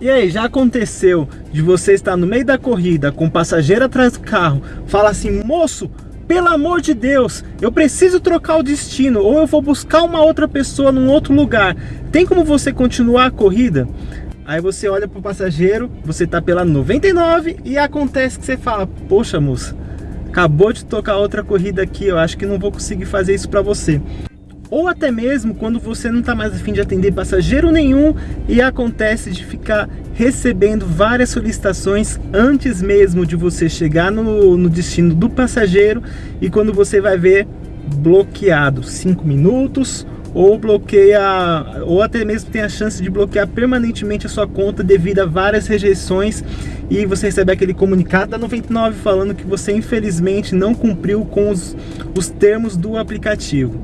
E aí, já aconteceu de você estar no meio da corrida com um passageiro atrás do carro, fala assim, moço, pelo amor de Deus, eu preciso trocar o destino ou eu vou buscar uma outra pessoa num outro lugar. Tem como você continuar a corrida? Aí você olha para o passageiro, você tá pela 99 e acontece que você fala, poxa moça, acabou de tocar outra corrida aqui, eu acho que não vou conseguir fazer isso para você ou até mesmo quando você não está mais afim de atender passageiro nenhum e acontece de ficar recebendo várias solicitações antes mesmo de você chegar no, no destino do passageiro e quando você vai ver bloqueado 5 minutos ou bloqueia, ou até mesmo tem a chance de bloquear permanentemente a sua conta devido a várias rejeições e você recebe aquele comunicado da 99 falando que você infelizmente não cumpriu com os, os termos do aplicativo.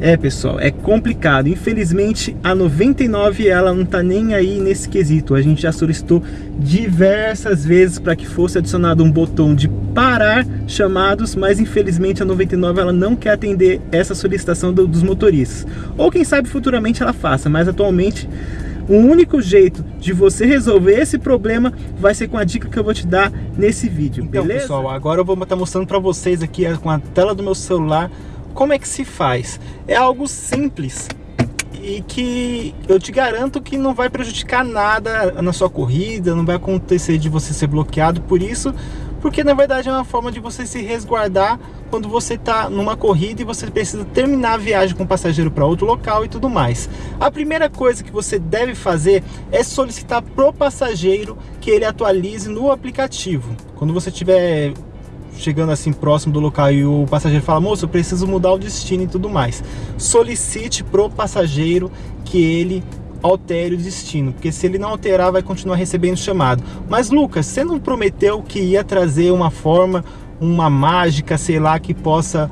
É, pessoal, é complicado. Infelizmente, a 99 ela não tá nem aí nesse quesito. A gente já solicitou diversas vezes para que fosse adicionado um botão de parar chamados, mas infelizmente a 99 ela não quer atender essa solicitação do, dos motoristas. Ou quem sabe futuramente ela faça, mas atualmente o único jeito de você resolver esse problema vai ser com a dica que eu vou te dar nesse vídeo, então, beleza? pessoal, agora eu vou estar mostrando para vocês aqui com a tela do meu celular como é que se faz? É algo simples e que eu te garanto que não vai prejudicar nada na sua corrida, não vai acontecer de você ser bloqueado por isso, porque na verdade é uma forma de você se resguardar quando você está numa corrida e você precisa terminar a viagem com o passageiro para outro local e tudo mais. A primeira coisa que você deve fazer é solicitar pro passageiro que ele atualize no aplicativo. Quando você tiver chegando assim próximo do local e o passageiro fala, moço, preciso mudar o destino e tudo mais. Solicite pro passageiro que ele altere o destino, porque se ele não alterar, vai continuar recebendo chamado. Mas Lucas, você não prometeu que ia trazer uma forma, uma mágica, sei lá, que possa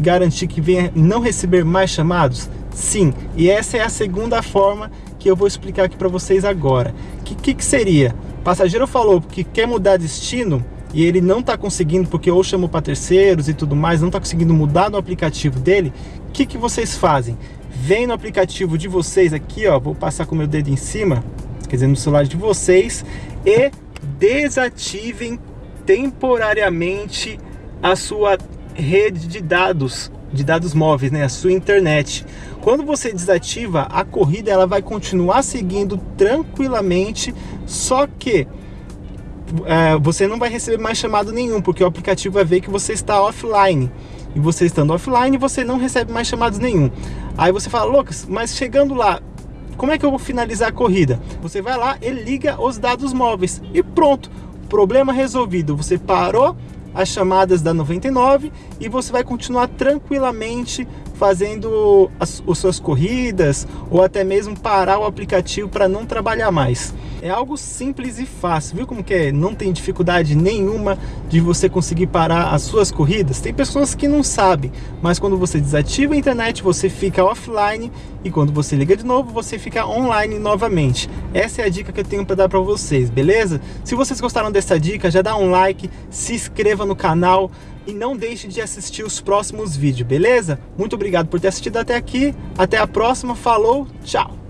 garantir que venha não receber mais chamados? Sim, e essa é a segunda forma que eu vou explicar aqui para vocês agora. O que, que, que seria? O passageiro falou que quer mudar destino, e ele não está conseguindo, porque ou chamou para terceiros e tudo mais, não está conseguindo mudar no aplicativo dele, o que, que vocês fazem? Vem no aplicativo de vocês aqui, ó, vou passar com o meu dedo em cima, quer dizer, no celular de vocês, e desativem temporariamente a sua rede de dados, de dados móveis, né, a sua internet. Quando você desativa, a corrida ela vai continuar seguindo tranquilamente, só que é, você não vai receber mais chamado nenhum, porque o aplicativo vai ver que você está offline. E você estando offline, você não recebe mais chamados nenhum. Aí você fala, Lucas, mas chegando lá, como é que eu vou finalizar a corrida? Você vai lá e liga os dados móveis e pronto, problema resolvido. Você parou as chamadas da 99 e você vai continuar tranquilamente fazendo as, as suas corridas ou até mesmo parar o aplicativo para não trabalhar mais. É algo simples e fácil, viu como que é? Não tem dificuldade nenhuma de você conseguir parar as suas corridas. Tem pessoas que não sabem, mas quando você desativa a internet, você fica offline e quando você liga de novo, você fica online novamente. Essa é a dica que eu tenho para dar para vocês, beleza? Se vocês gostaram dessa dica, já dá um like, se inscreva no canal e não deixe de assistir os próximos vídeos, beleza? Muito obrigado por ter assistido até aqui, até a próxima, falou, tchau!